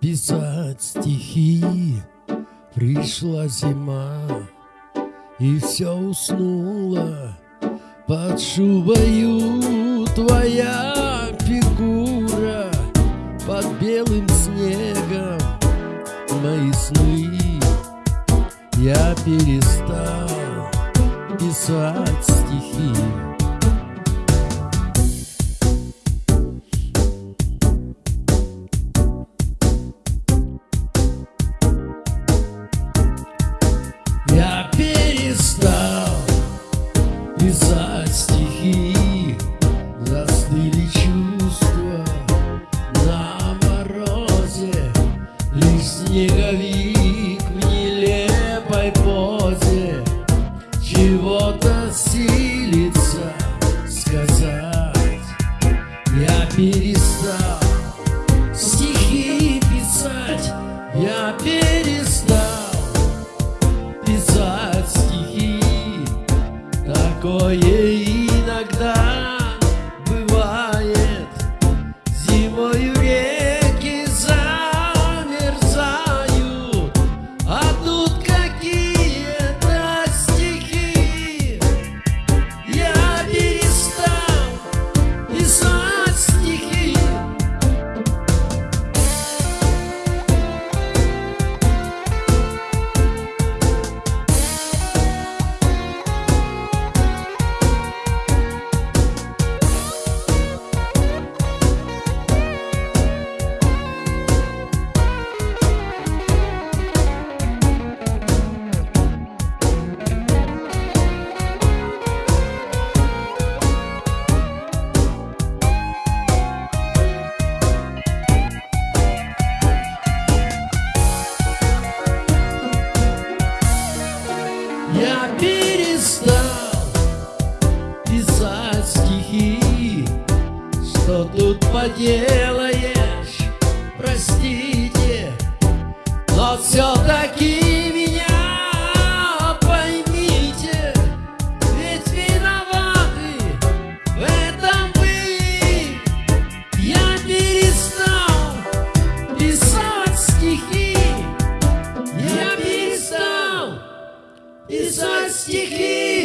писать стихи. Пришла зима И все уснуло. Под шубою твоя фигура Под белым снегом Мои сны. Я перестал писать снеговик в нелепой позе. Чего-то силится сказать. Я перестал стихи писать. Я перестал писать стихи. Такое перестал писать стихи. Что тут поделаешь, простите Но все-таки писать стихи.